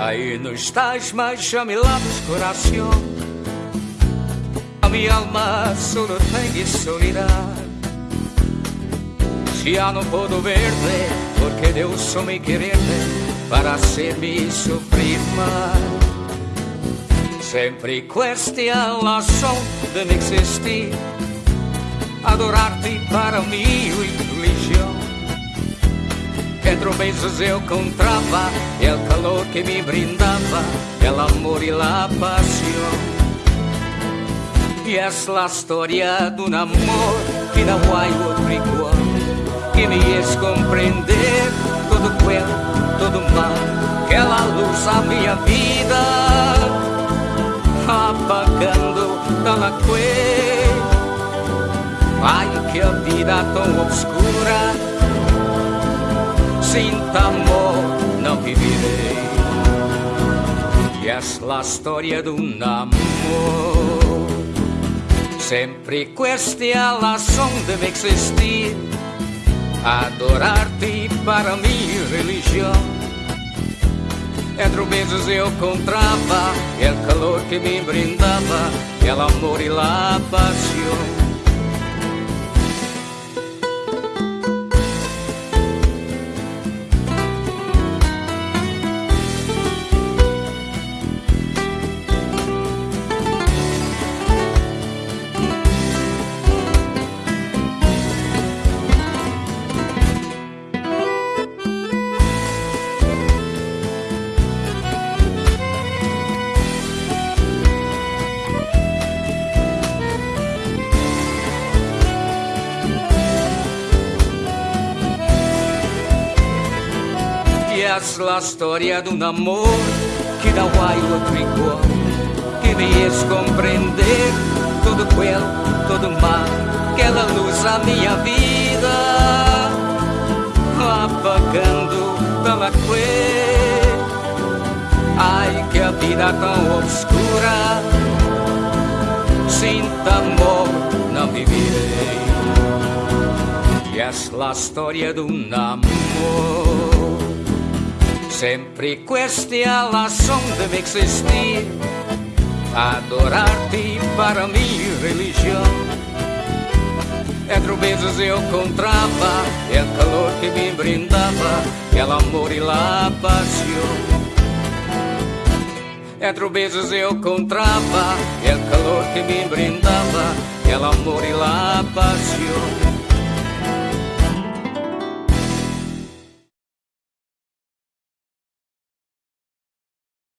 Aí no estás mais mi lado coração A mi alma solo tem soledad Ya no verte porque Deus só me quererte para hacerme sofrer mal. Sempre questa razão de me existir, adorar-te para mim religião. Entre beijos eu encontrava el calor que me brindava, el amor e la pasión. E essa é a história de um amor que há outro igual que me es compreender todo quel, todo mal, que ela luz a minha vida, apagando toda que. Ai, que a vida tão obscura, sem amor não viverei. E essa a história de um amor. Sempre questa razão deve existir Adorar-te para mim religião Entre beijos eu encontrava El calor que me brindava El amor e la pasión la storia de un amor que há outro igual que me es compreender todo quel, todo mal que ela luz a minha vida. Apagando pela que ai que a vida tão obscura sem amor não viverei e essa é a história de um amor Sempre questa razão deve existir Adorar-te para mim religião Entre beijos eu encontrava El calor que me brindava El amor e la pasión Entre beijos eu encontrava El calor que me brindava El amor e la pasión